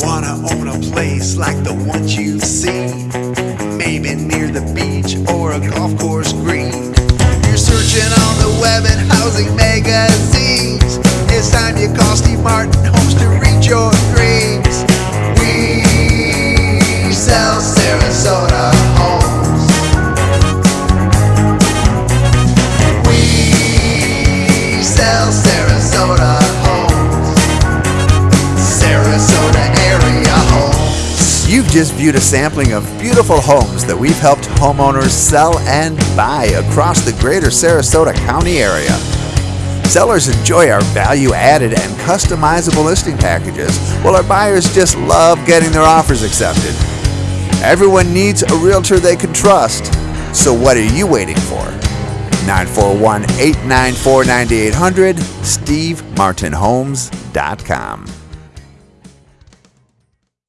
Wanna own a place like the ones you've seen? Maybe near the beach or a golf course green. You're searching on the web and housing magazines. It's time you call Steve Martin Homes to reach your dreams. We sell Sarasota homes. We sell You've just viewed a sampling of beautiful homes that we've helped homeowners sell and buy across the greater Sarasota County area. Sellers enjoy our value added and customizable listing packages, while our buyers just love getting their offers accepted. Everyone needs a realtor they can trust, so what are you waiting for? 941 894 9800, SteveMartinHomes.com.